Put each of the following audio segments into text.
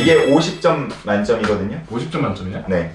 이게 50점 만점이거든요. 50점 만점이야? 네.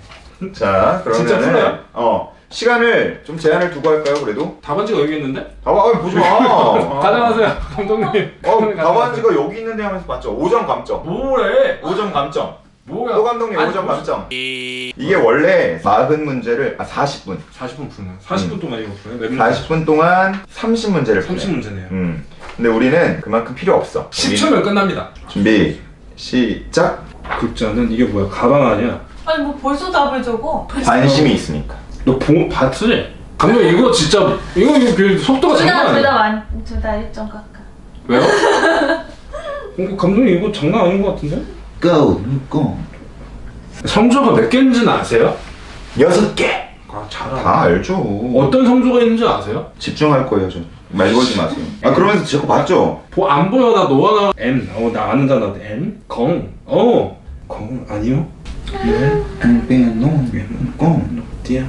자, 진짜 그러면은 풀어요? 어 시간을 좀 제한을 두고 할까요? 그래도 답안지가 여기 있는데? 봐봐, 어, 보지 마. 아. 가져가세요 감독님 어, 답안지가 여기 있는데 하면서 봤죠. 5점 감점. 뭐래 5점 감점. 뭐야 또 감독님 아니, 5점 뭐- 감점. 이게 원래 40 문제를 아 40분. 40분 푸는 40분 동안 이거 푸네 몇 40분 동안 30 문제를 30문제네요 음. 근데 우리는 그만큼 필요 없어. 10초면 끝납니다 준비 시작. 극자는 이게 뭐야 가방 아니야 아니 뭐 벌써 답을 적어? 관심이 있으니까. 너 보, 봤지? 감독 이거 진짜 이거 이거 그 속도가 장난 아니야 둘다둘다 1점 깎아. 왜요? 어, 감독님 이거 장난 아닌 것 같은데? Go, go. 성조가 몇 개인지는 아세요? 여섯 개. 아 잘하네 다 알죠. 어떤 성조가 있는지 아세요? 집중할 거예요, 저. 말 걸지 마세요. 아 그러면서 자꾸 봤죠? 보, 안 보여 나 너와 나 M 어, 나 아는 단어 M 공 어. 공 아니요? 네 어디야?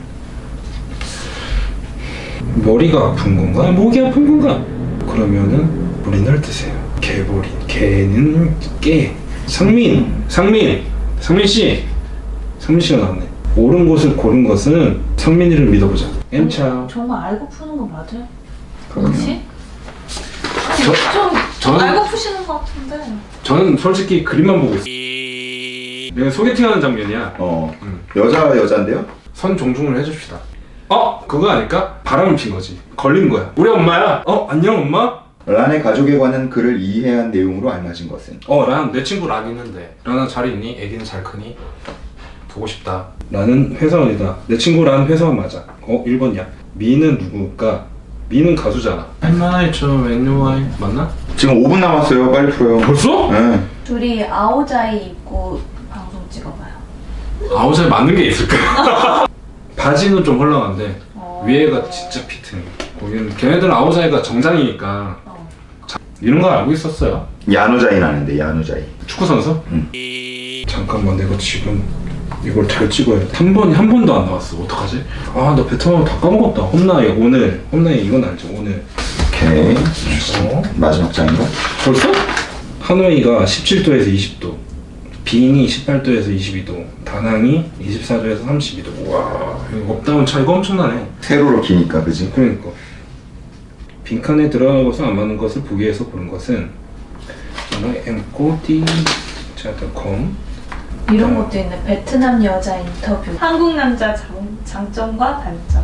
머리가 아픈 건가? 목이 아픈 건가? 그러면은 머리를 드세요 개머리 개는 깨 상민 상민 상민 씨 상민 씨가 나왔네 옳은 곳을 고른 것은 상민이를 믿어보자 M차 정말 알고 푸는 거 맞아요? 혹시? 저- 좀 저는- 알고 푸시는 거 같은데. 저는 솔직히 그림만 보고 있어 내가 소개팅하는 장면이야 어. 음. 여자 여자인데요? 선 종중을 해줍시다. 어? 그거 아닐까? 바람을 핀 거지. 걸린 거야. 우리 엄마야. 어? 안녕 엄마? 란의 가족에 관한 글을 이해한 내용으로 알려진 것은 어, 란, 내 친구 란 있는데. 란아 잘 있니? 애기는 잘 크니? 보고 싶다. 란은 회사원이다. 내 친구 란 회사원 맞아. 어, 1번이야. 미는 누굴까? 미는 가수잖아. 할만하이 저 NY 맞나? 지금 5분 남았어요. 빨리 풀어요. 벌써? 네. 둘이 아오자이 입고 방송 찍어봐요. 아우자에 맞는 게 있을까? 바지는 좀 헐렁한데 어. 위에가 진짜 피트해. 거기는 걔네들은 아우자이가 정장이니까 어. 이런 거 알고 있었어요. 야누자이 나는데 야누자이. 축구 선수? 응. 잠깐만 내가 지금 이걸 잘 찍어야 돼. 한 번이 한 번도 안 나왔어. 어떡하지? 아, 나 베트남 다 까먹었다. hôm nay 오늘. hôm nay 이건 알죠? 오늘. 오케이. 어? 마지막 장인가? 벌써? 하노이가 17도에서 20도. 빙이 18도에서 22도. 다낭이 24도에서 32도. 와, up down 차이가 엄청나네. 세로로 기니까 그지? 그러니까 빈칸에 들어가는 것은 안 맞는 것을 보기 위해서 고른 것은 하노이 엠코디 자닷컴 이런 것도 있네. 베트남 여자 인터뷰. 한국 남자 장, 장점과 단점.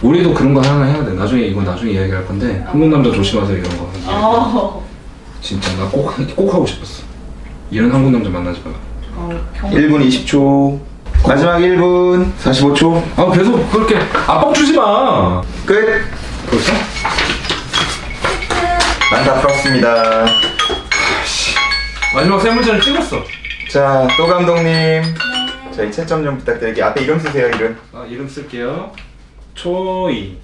우리도 그런 거 하나 해야 돼. 나중에 이거 나중에 이야기할 건데 한국 남자 조심하세요 이런 거. 어. 진짜 나 꼭 꼭 하고 싶었어. 이런 한국 남자 만나지 마. 어 경. 1분 20초. 마지막 1분 45초. 아 계속 그렇게 압박 주지 마. 끝. 벌써? 난 다 풀었습니다. 마지막 세 문제는 찍었어. 자, 또 감독님. 저희 채점 좀 부탁드릴게요. 앞에 이름 쓰세요, 이름. 아 이름 쓸게요. 초이.